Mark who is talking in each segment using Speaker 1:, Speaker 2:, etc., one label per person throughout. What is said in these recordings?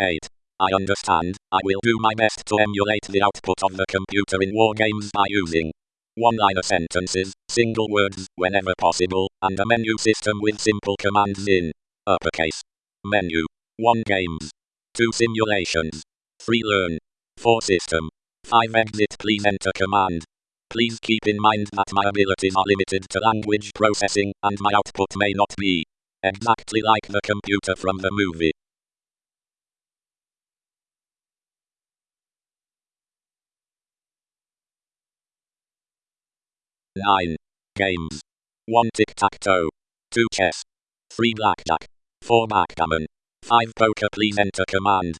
Speaker 1: 8. I understand. I will do my best to emulate the output of the computer in war games by using one-liner sentences, single words, whenever possible, and a menu system with simple commands in uppercase. Menu. 1 games. 2 simulations. 3 learn. 4 system. 5 exit please enter command. Please keep in mind that my abilities are limited to language processing and my output may not be exactly like the computer from the movie. Nine games. One tic-tac-toe. Two chess. Three blackjack. Four backgammon. Five poker please enter command.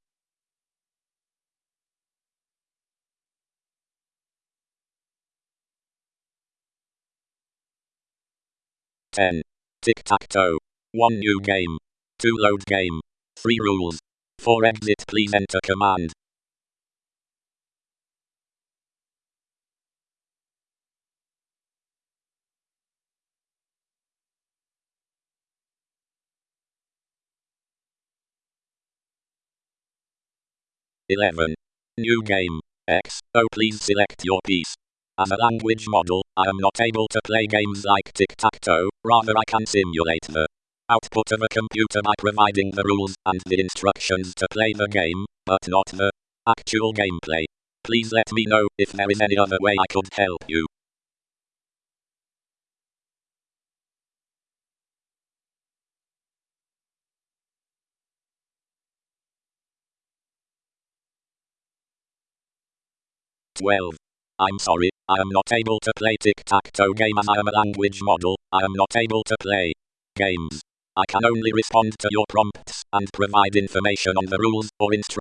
Speaker 1: 10. Tic-tac-toe. 1 new game. 2 load game. 3 rules. 4 exit please enter command. Eleven. New game. X. Oh please select your piece. As a language model, I am not able to play games like tic-tac-toe, rather I can simulate the output of a computer by providing the rules and the instructions to play the game, but not the actual gameplay. Please let me know if there is any other way I could help you. Twelve. I'm sorry, I am not able to play tic-tac-toe game as I am a language model, I am not able to play games. I can only respond to your prompts and provide information on the rules or instructions.